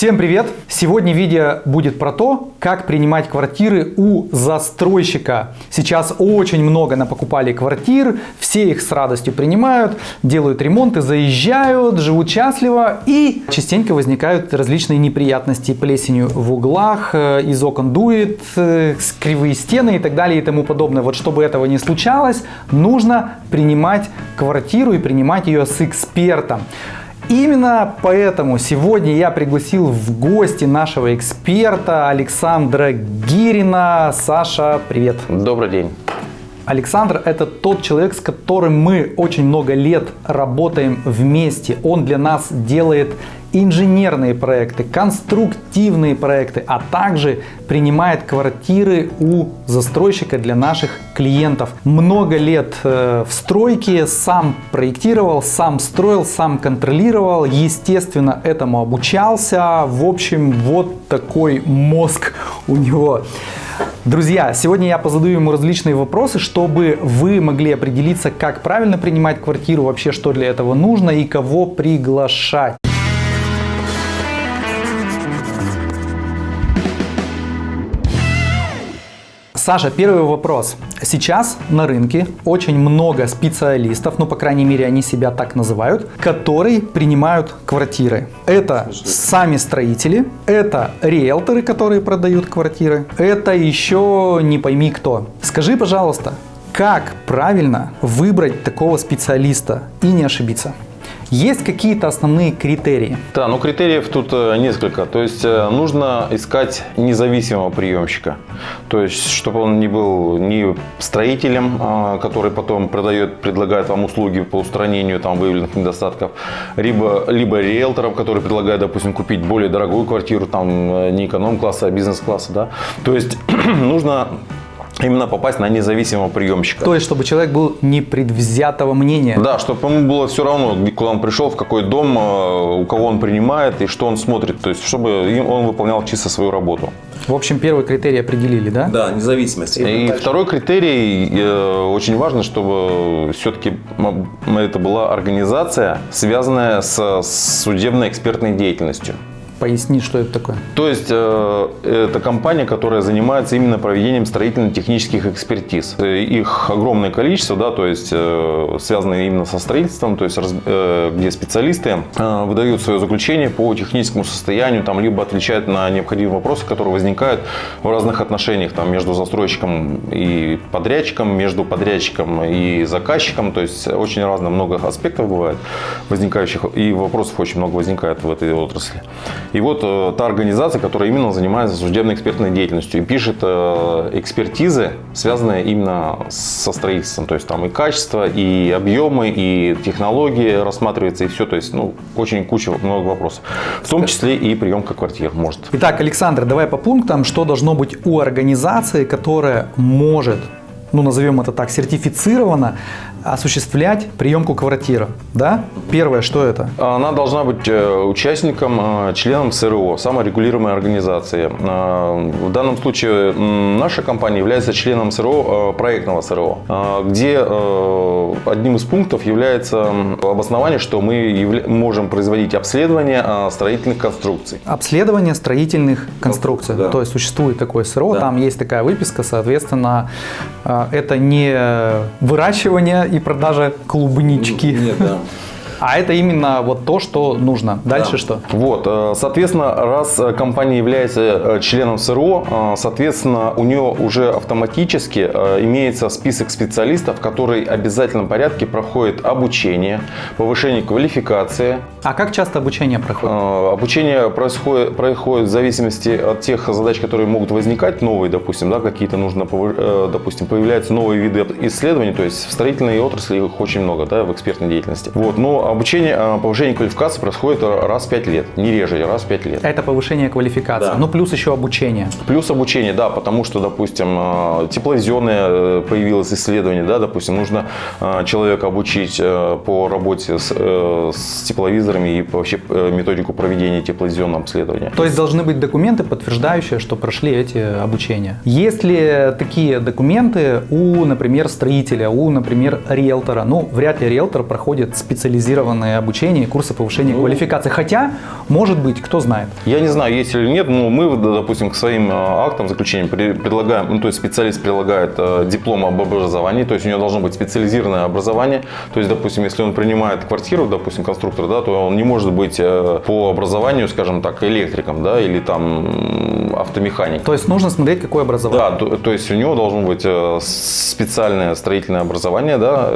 Всем привет! Сегодня видео будет про то, как принимать квартиры у застройщика. Сейчас очень много напокупали квартир, все их с радостью принимают, делают ремонты, заезжают, живут счастливо и частенько возникают различные неприятности плесенью в углах, э, из окон дует, э, кривые стены и так далее и тому подобное. Вот чтобы этого не случалось, нужно принимать квартиру и принимать ее с экспертом. Именно поэтому сегодня я пригласил в гости нашего эксперта Александра Гирина. Саша, привет. Добрый день. Александр – это тот человек, с которым мы очень много лет работаем вместе. Он для нас делает инженерные проекты, конструктивные проекты, а также принимает квартиры у застройщика для наших клиентов. Много лет э, в стройке, сам проектировал, сам строил, сам контролировал, естественно, этому обучался. В общем, вот такой мозг у него. Друзья, сегодня я позадаю ему различные вопросы, чтобы вы могли определиться, как правильно принимать квартиру, вообще что для этого нужно и кого приглашать. Саша, первый вопрос. Сейчас на рынке очень много специалистов, ну, по крайней мере, они себя так называют, которые принимают квартиры. Это сами строители, это риэлторы, которые продают квартиры, это еще не пойми кто. Скажи, пожалуйста, как правильно выбрать такого специалиста и не ошибиться? Есть какие-то основные критерии? Да, ну критериев тут э, несколько. То есть э, нужно искать независимого приемщика. То есть, чтобы он не был ни строителем, а, который потом продает, предлагает вам услуги по устранению там выявленных недостатков, либо, либо риэлтором, который предлагает, допустим, купить более дорогую квартиру, там э, не эконом-класса, а бизнес-класса. Да? То есть нужно именно попасть на независимого приемщика. То есть, чтобы человек был непредвзятого мнения. Да, чтобы ему было все равно, куда он пришел, в какой дом, э, у кого он принимает и что он смотрит. То есть, чтобы он выполнял чисто свою работу. В общем, первый критерий определили, да? Да, независимость. И, и второй критерий, э, очень важно, чтобы все-таки это была организация, связанная с судебной экспертной деятельностью. Поясни, что это такое. То есть, э, это компания, которая занимается именно проведением строительно-технических экспертиз. Их огромное количество, да, то есть, э, связанные именно со строительством, то есть, э, где специалисты э, выдают свое заключение по техническому состоянию, там, либо отвечают на необходимые вопросы, которые возникают в разных отношениях, там, между застройщиком и подрядчиком, между подрядчиком и заказчиком, то есть, очень разно, много аспектов бывает возникающих, и вопросов очень много возникает в этой отрасли. И вот э, та организация, которая именно занимается судебно-экспертной деятельностью и пишет э, экспертизы, связанные именно со строительством. То есть там и качество, и объемы, и технологии рассматривается, и все. То есть ну, очень куча, много вопросов. В том числе и приемка квартир может. Итак, Александр, давай по пунктам, что должно быть у организации, которая может ну назовем это так, сертифицирована осуществлять приемку квартиры. Да? Первое, что это? Она должна быть э, участником, э, членом СРО, саморегулируемой организации. Э, в данном случае наша компания является членом СРО, проектного СРО, где одним из пунктов является обоснование, что мы можем производить обследование строительных конструкций. Обследование строительных конструкций. Да. То есть существует такое СРО, да. там есть такая выписка, соответственно, это не выращивание и продажа клубнички. Нет, да. А это именно вот то, что нужно. Дальше да. что? Вот, э, соответственно, раз э, компания является э, членом СРО, соответственно, у нее уже автоматически имеется список специалистов, который в обязательном порядке проходит обучение, повышение квалификации. А как часто обучение проходит? Обучение происходит, происходит в зависимости от тех задач, которые могут возникать, новые, допустим, да, какие-то нужно, допустим, появляются новые виды исследований, то есть в строительной отрасли их очень много, да, в экспертной деятельности. Вот, но обучение, а, повышение квалификации происходит раз в 5 лет, не реже, раз в 5 лет. Это повышение квалификации, да. ну плюс еще обучение. Плюс обучение, да, потому что, допустим, а, тепловизионное э, появилось исследование, да, допустим, нужно а, человека обучить э, по работе с, э, с тепловизорами и вообще методику проведения тепловизионного обследования. То есть должны быть документы, подтверждающие, что прошли эти обучения. Есть ли такие документы у, например, строителя, у, например, риэлтора? Ну, вряд ли риэлтор проходит специализированное специализированные обучения и курсы повышения Ну. квалификации. Хотя, может быть, кто знает. Я не знаю, есть или нет, но мы, допустим, к своим э, актам заключения предлагаем, ну, то есть специалист предлагает э, диплом об образовании, то есть у него должно быть специализированное образование. То есть, допустим, если он принимает квартиру, допустим, конструктор, да, то он не может быть э, по образованию, скажем так, электриком, да, или там м, автомехаником. То есть нужно смотреть, какое образование. Да, то, то есть у него должно быть специальное строительное образование, да,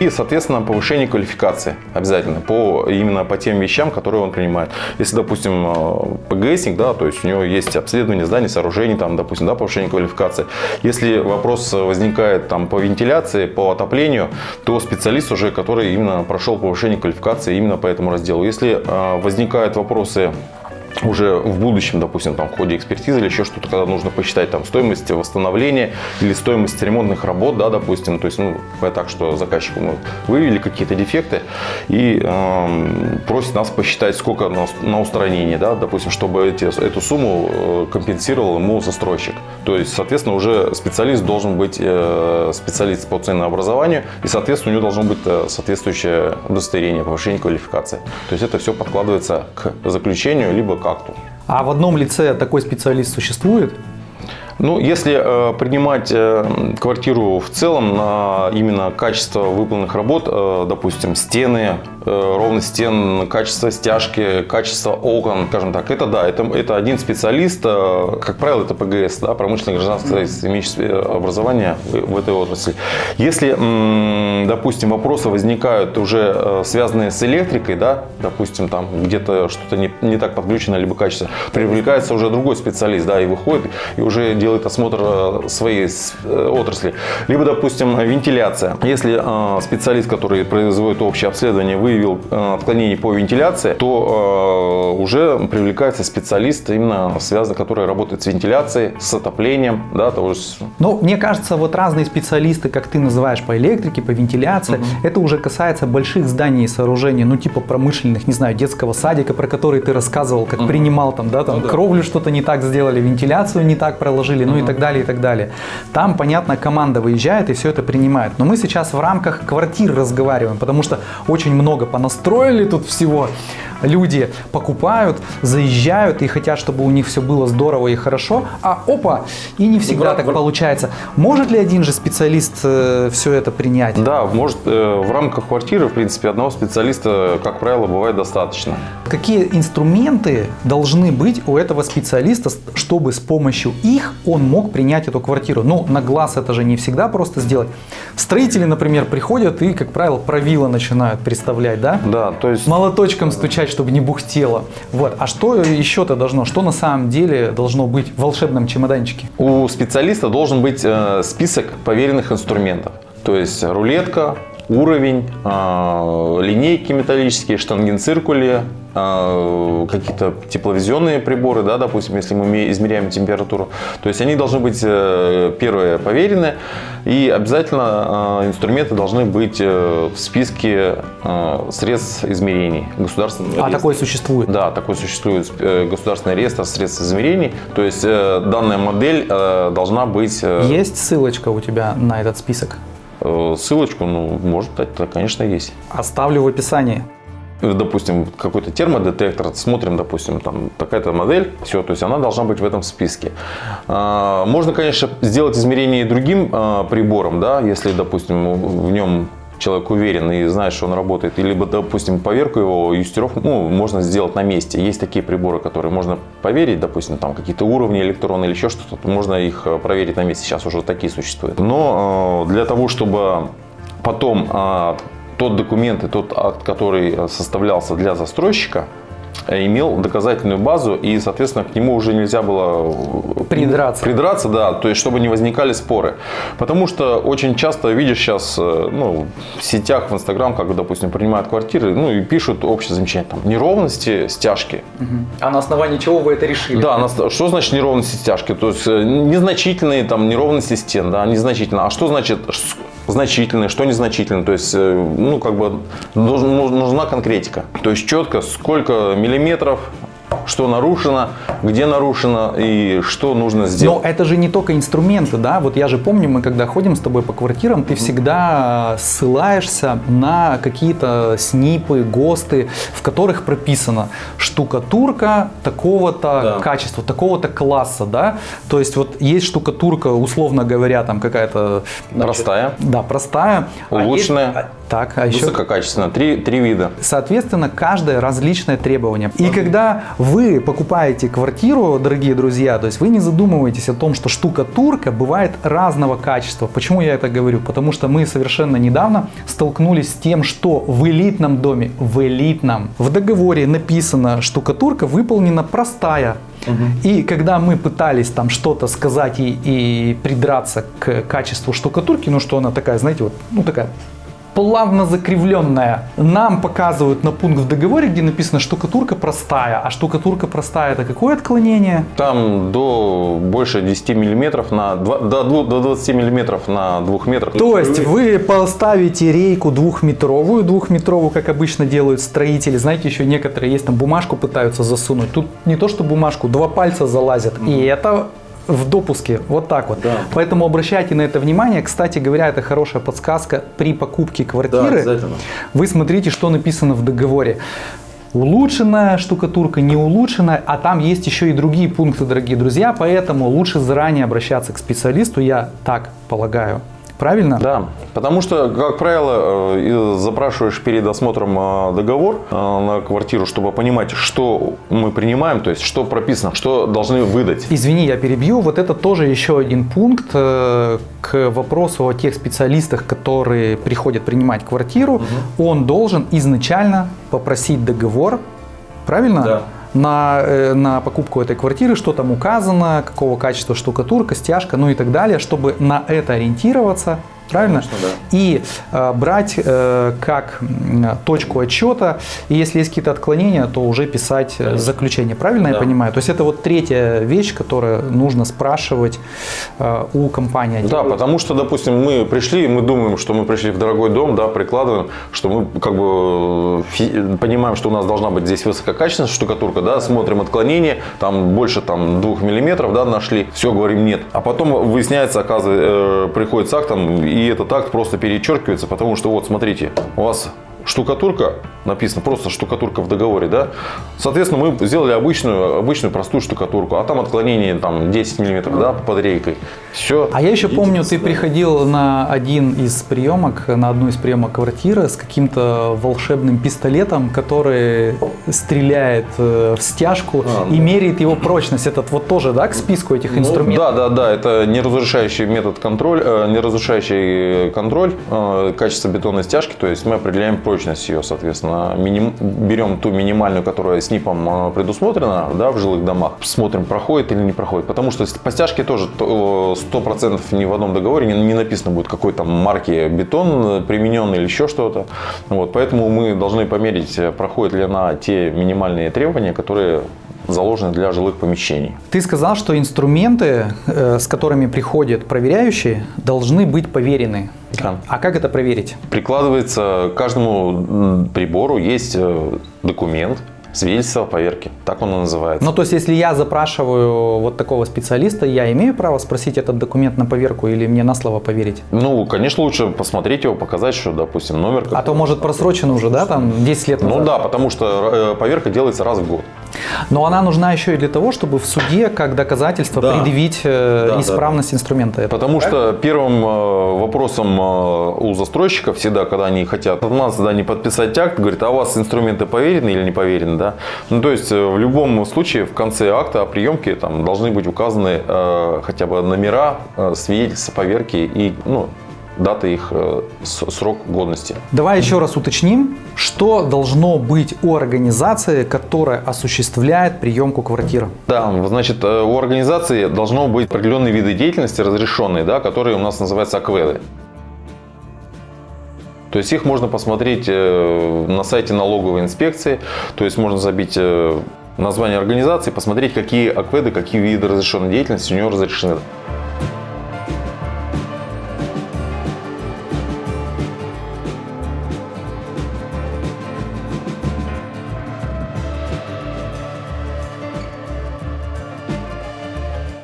и, соответственно, повышение квалификации обязательно по именно по тем вещам, которые он принимает. Если, допустим, э, ПГСник, да, то есть у него есть обследование зданий, сооружений, там, допустим, да, повышение квалификации. Если вопрос возникает там по вентиляции, по отоплению, то специалист уже, который именно прошел повышение квалификации именно по этому разделу. Если э, возникают вопросы уже в будущем, допустим, там, в ходе экспертизы или еще что-то, когда нужно посчитать там, стоимость восстановления или стоимость ремонтных работ, да, допустим, то есть, ну, так, что заказчику мы выявили какие-то дефекты и эм, просит нас посчитать, сколько на, на устранение, да, допустим, чтобы эти, эту сумму э, компенсировал ему застройщик. То есть, соответственно, уже специалист должен быть э, специалист по ценообразованию и, соответственно, у него должно быть э, соответствующее удостоверение, повышение квалификации. То есть, это все подкладывается к заключению либо к акту. А в одном лице такой специалист существует? Ну, если э, принимать э, квартиру в целом на именно качество выполненных работ, э, допустим, стены, э, ровность стен, качество стяжки, качество окон, скажем так, это да, это, это один специалист, э, как правило, это ПГС, да, промышленное гражданское строительство, имеющее образование в, в этой отрасли. Если, м, допустим, вопросы возникают уже э, связанные с электрикой, да, допустим, там где-то что-то не, не так подключено, либо качество, привлекается уже другой специалист, да, и выходит, и уже делает осмотр э, своей э, отрасли. Либо, допустим, вентиляция. Если э, специалист, который производит общее обследование, выявил отклонение по вентиляции, то уже привлекается специалист, именно связанный, который работает с вентиляцией, с отоплением, да, того же с- Ну, мне кажется, вот разные специалисты, как ты называешь, по электрике, по вентиляции, это уже касается больших зданий и сооружений, ну, типа промышленных, не знаю, детского садика, про который ты рассказывал, как принимал там, да, там кровлю что-то не так сделали, вентиляцию не так проложили, ну и так далее, и так далее. Там, понятно, команда выезжает и все это принимает. Но мы сейчас в рамках квартир разговариваем, потому что очень много понастроили тут всего. Люди покупают, заезжают и хотят, чтобы у них все было здорово и хорошо, а опа, и не всегда так получается. Может ли один же специалист все это принять? Да, может, э, в рамках квартиры, в принципе, одного специалиста, как правило, бывает достаточно. Какие инструменты должны быть у этого специалиста, чтобы с помощью их он мог принять эту квартиру? Ну, на глаз это же не всегда просто сделать. Строители, например, приходят и, как правило, правила начинают представлять, да? Да, то есть... Молоточком стучать, чтобы не бухтело. Вот. А что еще-то должно? Что на самом деле должно быть в волшебном чемоданчике? У специалиста должен быть э, список поверенных инструментов. То есть рулетка, уровень, э, линейки металлические, штангенциркули, э, какие-то тепловизионные приборы, да, допустим, если мы ме- измеряем температуру. То есть они должны быть э, первые поверены, и обязательно э, инструменты должны быть э, в списке средств измерений государственного А реестра. такое существует? Да, такой существует э, государственный реестр средств измерений. То есть данная модель должна быть... Есть ссылочка у тебя на этот список? Э, ссылочку, ну, может, это, конечно, есть. Оставлю в описании. Э, Допустим, какой-то термодетектор, смотрим, допустим, там такая-то модель, все, то есть она должна быть в этом списке. А, Можно, конечно, сделать измерение и другим а, прибором, да, если, допустим, в нем человек уверен и знает, что он работает, или, допустим, поверку его юстировку, ну, можно сделать на месте. Есть такие приборы, которые можно поверить, допустим, там какие-то уровни электронные или еще что-то, можно их э, проверить на месте. Сейчас уже такие существуют. Но э, для того, чтобы потом а, тот документ и тот акт, который э, составлялся для застройщика, имел доказательную базу и, соответственно, к нему уже нельзя было э, Придраться. Придраться, да, то есть чтобы не возникали споры. Потому что очень часто видишь сейчас э, ну, в сетях, в Инстаграм, как, допустим, принимают квартиры, ну и пишут общее замечание, там, неровности, стяжки. А на основании чего вы это решили? Да, нас- что значит неровности стяжки? То есть э, незначительные там неровности стен, да, незначительно. А что значит значительные, что незначительно? То есть, э, ну, как бы ну- нужна конкретика. То есть четко, сколько миллиметров что нарушено, где нарушено и что нужно сделать. Но это же не только инструменты, да? Вот я же помню, мы когда ходим с тобой по квартирам, ты всегда ссылаешься на какие-то снипы, ГОСТы, в которых прописано штукатурка такого-то Да. качества, такого-то класса, да? То есть вот есть штукатурка, условно говоря, там какая-то... Простая, Да, простая. А есть- Улучшенная. а- так, а еще... высококачественная, три, три вида. Соответственно, каждое различное требование. И когда вы покупаете квартиру, дорогие друзья, то есть вы не задумываетесь о том, что штукатурка бывает разного качества. Почему я это говорю? Потому что мы совершенно недавно столкнулись с тем, что в элитном доме, в элитном, в договоре написано, штукатурка выполнена простая. И когда мы пытались там что-то сказать и, и придраться к качеству штукатурки, ну что она такая, знаете, вот, ну такая плавно закривленная. Нам показывают на пункт в договоре, где написано штукатурка простая. А штукатурка простая это какое отклонение? Там до больше 10 миллиметров на два- до, дву- до 20 миллиметров на двух метрах. То есть вы поставите рейку двухметровую, двухметровую, как обычно делают строители. Знаете, еще некоторые есть там бумажку пытаются засунуть. Тут не то что бумажку, два пальца залазят. И это в допуске, вот так вот. Да. Поэтому обращайте на это внимание. Кстати говоря, это хорошая подсказка при покупке квартиры. обязательно. Вы смотрите, что написано в договоре. Улучшенная штукатурка, не улучшенная, а там есть еще и другие пункты, дорогие друзья, поэтому лучше заранее обращаться к специалисту, я так полагаю. Правильно? Да, потому что, как правило, э, запрашиваешь перед осмотром э, договор э, на квартиру, чтобы понимать, что мы принимаем, то есть что прописано, что должны выдать. Извини, я перебью. Вот это тоже еще один пункт к вопросу о тех специалистах, которые приходят принимать квартиру. Он должен изначально попросить договор, правильно? Да. На, э, на покупку этой квартиры, что там указано, какого качества штукатурка, стяжка, ну и так далее, чтобы на это ориентироваться. Правильно? Конечно, да. И э, брать э, как точку отчета, и если есть какие-то отклонения, то уже писать э, Конечно. заключение. Правильно я Да. понимаю? То есть это вот третья вещь, которую нужно спрашивать э, у компании. Да, потому что, допустим, мы пришли, мы думаем, что мы пришли в дорогой дом, да, прикладываем, что мы как бы понимаем, что у нас должна быть здесь высококачественная штукатурка, да, смотрим отклонение, там больше там двух миллиметров, да, нашли, все, говорим нет. А потом выясняется, оказывается, э, приходит с актом, и этот акт просто перечеркивается, потому что вот, смотрите, у вас штукатурка, написано просто штукатурка в договоре, да, соответственно, мы сделали обычную, обычную простую штукатурку, а там отклонение там 10 миллиметров, да, под рейкой, все. А я еще помню, ты приходил на один из приемок, на одну из приемок квартиры с каким-то волшебным пистолетом, который стреляет э, в стяжку А, и да. меряет его прочность. Этот вот тоже, да, к списку этих Ну, инструментов? Да, да, да, это неразрушающий метод контроль, э, неразрушающий контроль э, качества бетонной стяжки, то есть мы определяем прочность ее, соответственно, миним- берем ту минимальную, которая с НИПом предусмотрена, да, в жилых домах, смотрим, проходит или не проходит, потому что по стяжке тоже то, э, 100% ни в одном договоре не, написано будет какой там марки бетон э, примененный или еще что-то, вот, поэтому мы должны померить, э, проходит ли она те минимальные требования, которые заложены для жилых помещений. Ты сказал, что инструменты, э, с которыми приходят проверяющие, должны быть поверены. Да. А как это проверить? Прикладывается к каждому прибору есть э, документ, свидетельство о поверке. Так он и называется. Ну, то есть, если я запрашиваю вот такого специалиста, я имею право спросить этот документ на поверку или мне на слово поверить? Ну, конечно, лучше посмотреть его, показать, что, допустим, номер. А то, может, просрочено уже, да, там 10 лет назад? Ну да, потому что э, поверка делается раз в год. Но она нужна еще и для того, чтобы в суде, как доказательство, Да. предъявить э, Да, да, исправность инструмента. этого. Потому что первым э, вопросом у застройщиков всегда, когда они хотят от нас да, не подписать акт, говорит, а у вас инструменты поверены или не поверены, да? Ну, то есть, э, в любом случае, в конце акта о приемке там должны быть указаны э, хотя бы номера, э, свидетельства поверки и, ну, дата их, э, срок годности. Давай еще раз уточним, что должно быть у организации, которая осуществляет приемку квартиры. Да, значит, э, у организации должно быть определенные виды деятельности разрешенные, да, которые у нас называются акведы. То есть их можно посмотреть э, на сайте налоговой инспекции, то есть можно забить э, название организации, посмотреть, какие акведы, какие виды разрешенной деятельности у него разрешены.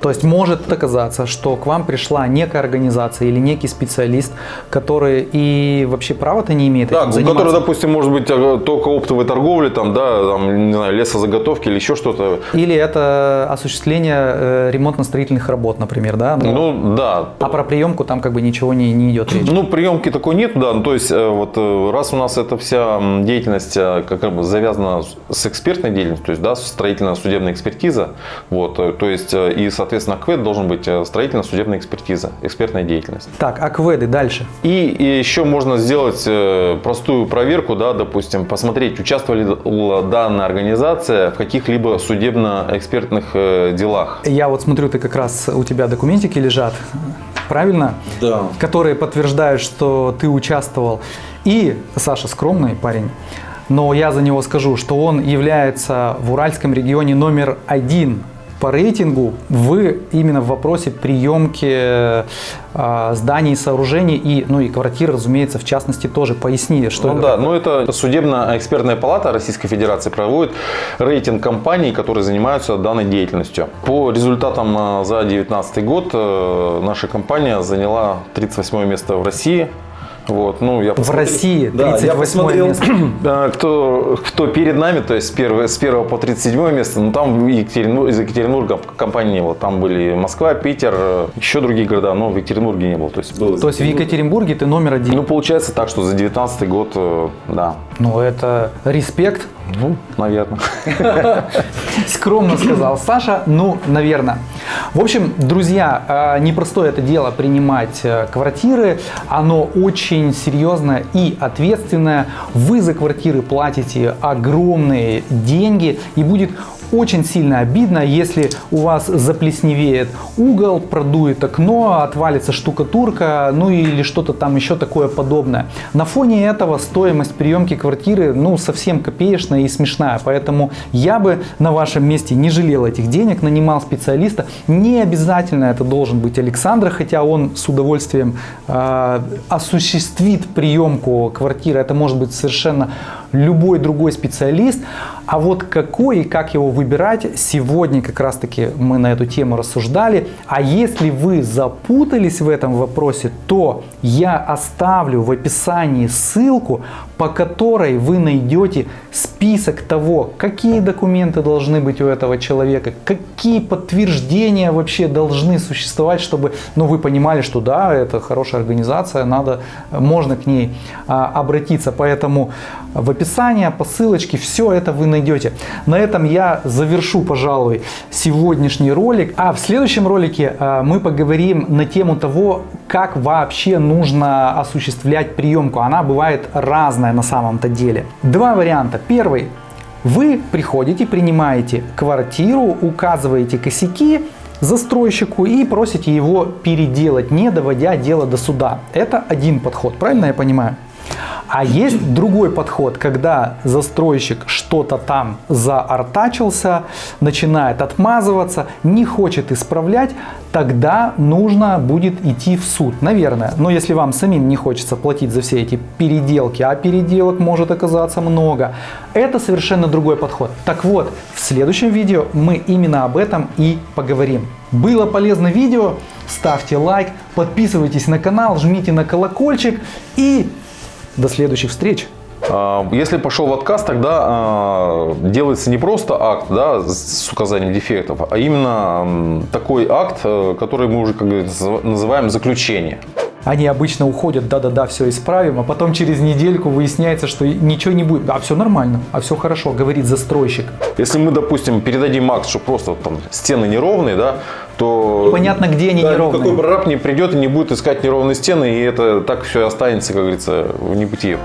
То есть может оказаться, что к вам пришла некая организация или некий специалист, который и вообще права-то не имеет Да, этим у заниматься. которого, допустим, может быть э, только оптовой торговли, там, да, там, не знаю, лесозаготовки или еще что-то. Или это осуществление э, ремонтно-строительных работ, например, да? Ну, Ну, да. а про приемку там как бы ничего не, не идет речь. Ну, приемки такой нет, да. Ну, то есть, э, вот э, раз у нас эта вся деятельность как бы завязана с- экспертной деятельностью, то есть, да, строительно-судебная экспертиза, вот, то есть, и, соответственно, КВЭД должен быть э, строительно-судебная экспертиза, экспертная деятельность. Так, акведы дальше. И, и еще можно сделать э, простую проверку, да, допустим, посмотреть, участвовали ли данная организация в каких-либо судебно-экспертных э, делах. Я вот смотрю, ты как раз у тебя документики лежат, правильно? Да. Которые подтверждают, что ты участвовал. И Саша скромный парень, но я за него скажу, что он является в Уральском регионе номер один по рейтингу в именно в вопросе приемки э, зданий и сооружений и ну и квартир, разумеется, в частности тоже. Поясни, что Ну это да, такое. ну это судебно-экспертная палата Российской Федерации проводит рейтинг компаний, которые занимаются данной деятельностью. По результатам э, за 2019 год э, наша компания заняла 38 место в России. Вот, ну, я в посмотрел- России Да, я 38 посмотрел, место. кто, кто перед нами, то есть с 1, с 1 по 37 место, ну там Екатеринбург, из Екатеринбурга компании не было. Там были Москва, Питер, э, еще другие города, но в Екатеринбурге не было. То есть, было То есть в Екатеринбурге ты номер один. ну, получается так, что за 19 год, э, да. Ну, это респект. Ну, наверное. Скромно сказал Саша. Ну, наверное. В общем, друзья, э, непростое это дело принимать э, квартиры. Оно очень серьезное и ответственное. Вы за квартиры платите огромные деньги и будет очень сильно обидно, если у вас заплесневеет угол, продует окно, отвалится штукатурка, ну или что-то там еще такое подобное. На фоне этого стоимость приемки квартиры ну совсем копеечная и смешная, поэтому я бы на вашем месте не жалел этих денег, нанимал специалиста. Не обязательно это должен быть Александр, хотя он с удовольствием э, осуществит приемку квартиры. Это может быть совершенно любой другой специалист. А вот какой и как его выбирать, сегодня как раз таки мы на эту тему рассуждали. А если вы запутались в этом вопросе, то я оставлю в описании ссылку, по которой вы найдете список того, какие документы должны быть у этого человека, какие подтверждения вообще должны существовать, чтобы ну, вы понимали, что да, это хорошая организация, надо, можно к ней а, обратиться. Поэтому в описании, по ссылочке, все это вы найдете. На этом я завершу, пожалуй, сегодняшний ролик. А в следующем ролике а, мы поговорим на тему того, как вообще нужно осуществлять приемку. Она бывает разная на самом-то деле. Два варианта. Первый. Вы приходите, принимаете квартиру, указываете косяки застройщику и просите его переделать, не доводя дело до суда. Это один подход, правильно я понимаю? А есть другой подход, когда застройщик что-то там заортачился, начинает отмазываться, не хочет исправлять, тогда нужно будет идти в суд, наверное. Но если вам самим не хочется платить за все эти переделки, а переделок может оказаться много, это совершенно другой подход. Так вот, в следующем видео мы именно об этом и поговорим. Было полезно видео? Ставьте лайк, подписывайтесь на канал, жмите на колокольчик и до следующих встреч! А, Если пошел в отказ, тогда а, делается не просто акт да, с указанием дефектов, а именно такой акт, э, который мы уже как говорится, называем заключение. Они обычно уходят, да-да-да, все исправим, а потом через недельку выясняется, что ничего не будет. А все нормально, а все хорошо, говорит застройщик. Если мы, допустим, передадим акт, что просто там стены неровные, да, то Понятно, где они да, неровные. никакой прораб не придет и не будет искать неровные стены, и это так все останется, как говорится, в небытие.